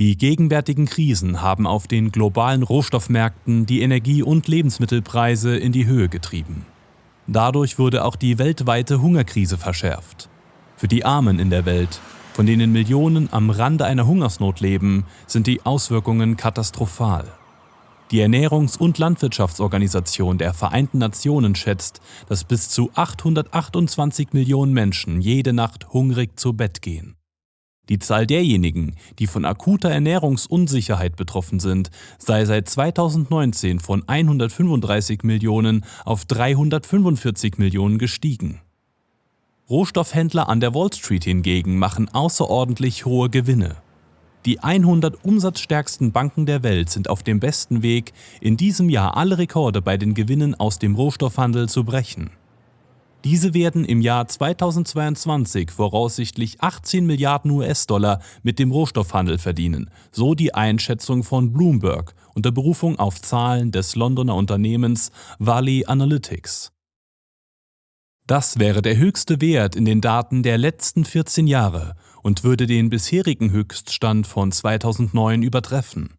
Die gegenwärtigen Krisen haben auf den globalen Rohstoffmärkten die Energie- und Lebensmittelpreise in die Höhe getrieben. Dadurch wurde auch die weltweite Hungerkrise verschärft. Für die Armen in der Welt, von denen Millionen am Rande einer Hungersnot leben, sind die Auswirkungen katastrophal. Die Ernährungs- und Landwirtschaftsorganisation der Vereinten Nationen schätzt, dass bis zu 828 Millionen Menschen jede Nacht hungrig zu Bett gehen. Die Zahl derjenigen, die von akuter Ernährungsunsicherheit betroffen sind, sei seit 2019 von 135 Millionen auf 345 Millionen gestiegen. Rohstoffhändler an der Wall Street hingegen machen außerordentlich hohe Gewinne. Die 100 umsatzstärksten Banken der Welt sind auf dem besten Weg, in diesem Jahr alle Rekorde bei den Gewinnen aus dem Rohstoffhandel zu brechen. Diese werden im Jahr 2022 voraussichtlich 18 Milliarden US-Dollar mit dem Rohstoffhandel verdienen, so die Einschätzung von Bloomberg unter Berufung auf Zahlen des Londoner Unternehmens Valley Analytics. Das wäre der höchste Wert in den Daten der letzten 14 Jahre und würde den bisherigen Höchststand von 2009 übertreffen.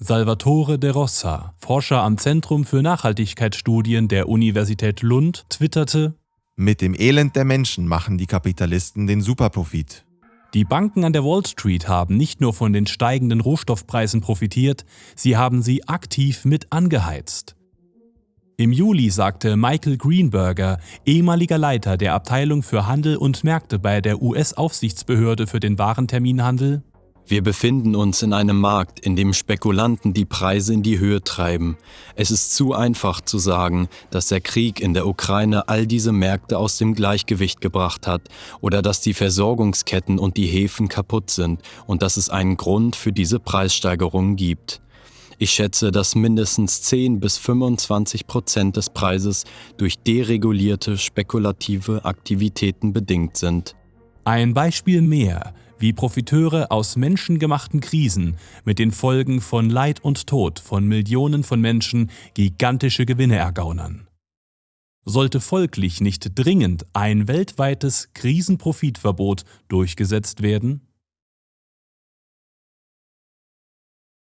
Salvatore de Rossa, Forscher am Zentrum für Nachhaltigkeitsstudien der Universität Lund, twitterte, Mit dem Elend der Menschen machen die Kapitalisten den Superprofit. Die Banken an der Wall Street haben nicht nur von den steigenden Rohstoffpreisen profitiert, sie haben sie aktiv mit angeheizt. Im Juli sagte Michael Greenberger, ehemaliger Leiter der Abteilung für Handel und Märkte bei der US-Aufsichtsbehörde für den Warenterminhandel, wir befinden uns in einem Markt, in dem Spekulanten die Preise in die Höhe treiben. Es ist zu einfach zu sagen, dass der Krieg in der Ukraine all diese Märkte aus dem Gleichgewicht gebracht hat oder dass die Versorgungsketten und die Häfen kaputt sind und dass es einen Grund für diese Preissteigerungen gibt. Ich schätze, dass mindestens 10 bis 25 Prozent des Preises durch deregulierte spekulative Aktivitäten bedingt sind. Ein Beispiel mehr, wie Profiteure aus menschengemachten Krisen mit den Folgen von Leid und Tod von Millionen von Menschen gigantische Gewinne ergaunern. Sollte folglich nicht dringend ein weltweites Krisenprofitverbot durchgesetzt werden?